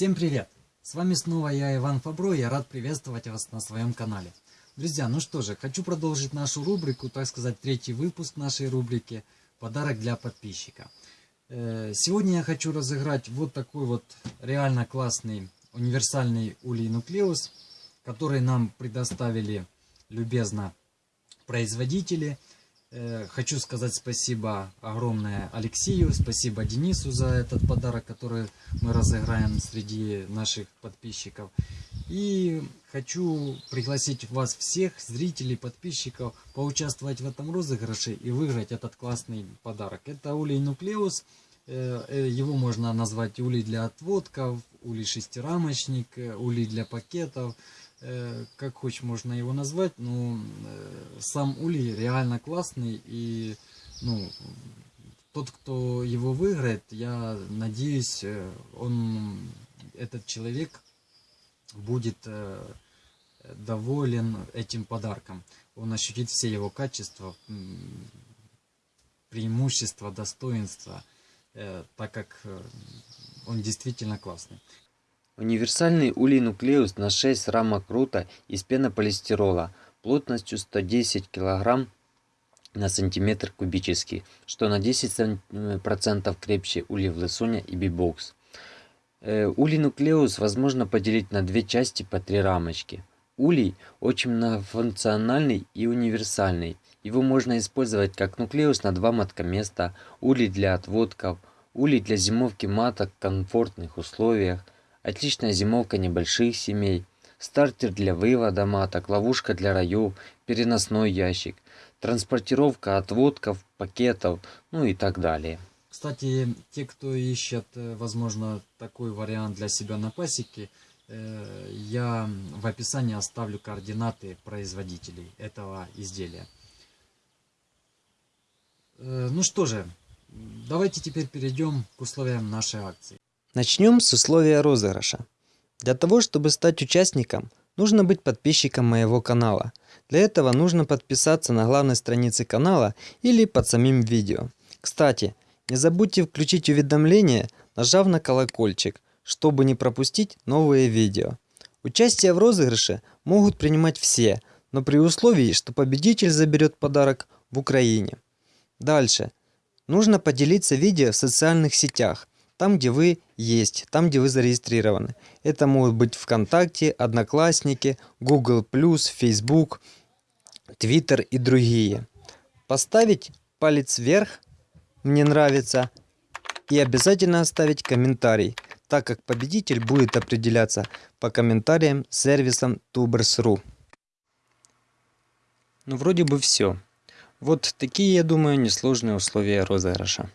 Всем привет! С вами снова я, Иван Фабро, и я рад приветствовать вас на своем канале. Друзья, ну что же, хочу продолжить нашу рубрику, так сказать, третий выпуск нашей рубрики «Подарок для подписчика». Э, сегодня я хочу разыграть вот такой вот реально классный универсальный улей нуклеус, который нам предоставили любезно производители – хочу сказать спасибо огромное Алексею, спасибо Денису за этот подарок, который мы разыграем среди наших подписчиков. И хочу пригласить вас всех, зрителей, подписчиков, поучаствовать в этом розыгрыше и выиграть этот классный подарок. Это улей нуклеус, э, э, его можно назвать улей для отводков, улей шестирамочник, улей для пакетов. Э, как хочешь можно его назвать, но э, сам улей реально классный и ну тот, кто его выиграет, я надеюсь, э, он этот человек будет доволен этим подарком. Он ощутит все его качества, преимущества, достоинства, так как он действительно классный. Универсальный улей-нуклеус на 6 рамок рута из пенополистирола плотностью 110 кг на сантиметр кубический, что на 10% крепче улей в лысуня и бибокс. Э, улей-нуклеус возможно поделить на две части по три рамочки. Улей очень многофункциональный и универсальный. Его можно использовать как нуклеус на два маткоместа, улей для отводков, улей для зимовки маток в комфортных условиях – Отличная зимовка небольших семей, стартер для вывода маток, ловушка для раев, переносной ящик, транспортировка отводков, пакетов, ну и так далее. Кстати, те, кто ищет, э, возможно, такой вариант для себя на пасеке, э, я в описании оставлю координаты производителей этого изделия. Э, ну что же, давайте теперь перейдем к условиям нашей акции. Начнем с условия розыгрыша. Для того, чтобы стать участником, нужно быть подписчиком моего канала. Для этого нужно подписаться на главной странице канала или под самим видео. Кстати, не забудьте включить уведомления, нажав на колокольчик, чтобы не пропустить новые видео. Участие в розыгрыше могут принимать все, но при условии, что победитель заберет подарок в Украине. Дальше. Нужно поделиться видео в социальных сетях там, где вы есть, там, где вы зарегистрированы. Это могут быть ВКонтакте, Одноклассники, Google+, Facebook, Twitter и другие. Поставить палец вверх, мне нравится, и обязательно оставить комментарий, так как победитель будет определяться по комментариям сервисом Tubers.ru. Ну вроде бы все. Вот такие, я думаю, несложные условия розыгрыша.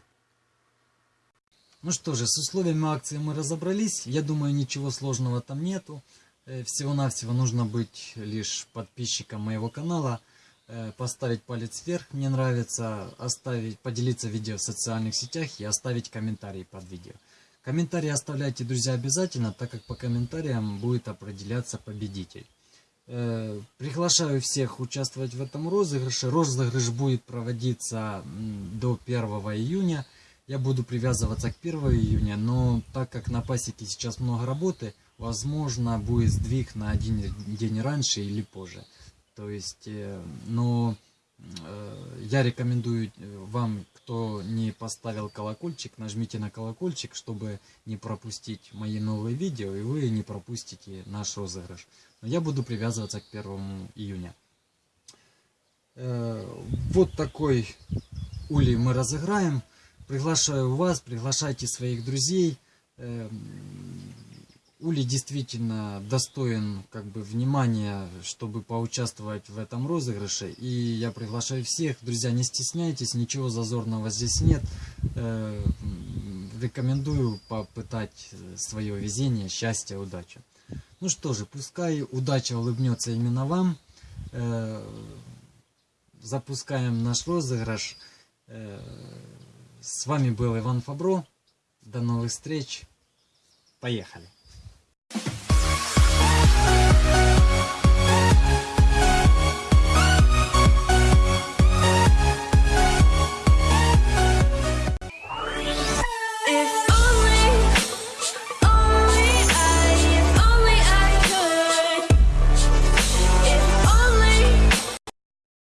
Ну что же, с условиями акции мы разобрались. Я думаю, ничего сложного там нету. Э, всего-навсего нужно быть лишь подписчиком моего канала, э, поставить палец вверх, мне нравится, оставить, поделиться видео в социальных сетях и оставить комментарий под видео. Комментарии оставляйте, друзья, обязательно, так как по комментариям будет определяться победитель. Э, приглашаю всех участвовать в этом розыгрыше. Розыгрыш будет проводиться до 1 июня я буду привязываться к 1 июня, но так как на пасеке сейчас много работы, возможно будет сдвиг на один день раньше или позже. То есть, э, но э, я рекомендую э, вам, кто не поставил колокольчик, нажмите на колокольчик, чтобы не пропустить мои новые видео, и вы не пропустите наш розыгрыш. Но я буду привязываться к 1 июня. Вот такой улей мы разыграем. Приглашаю вас, приглашайте своих друзей. Эм, Ули действительно достоин как бы внимания, чтобы поучаствовать в этом розыгрыше. И я приглашаю всех. Друзья, не стесняйтесь, ничего зазорного здесь нет. Э, рекомендую попытать свое везение, счастье, удачу. Ну что же, пускай удача улыбнется именно вам. Э, запускаем наш розыгрыш. С вами был Иван Фабро. До новых встреч. Поехали.